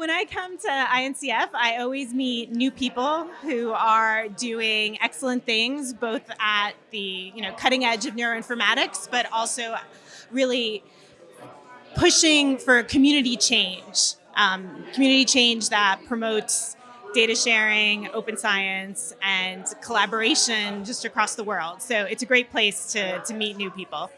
When I come to INCF, I always meet new people who are doing excellent things, both at the you know cutting edge of neuroinformatics, but also really pushing for community change, um, community change that promotes data sharing, open science, and collaboration just across the world. So it's a great place to, to meet new people.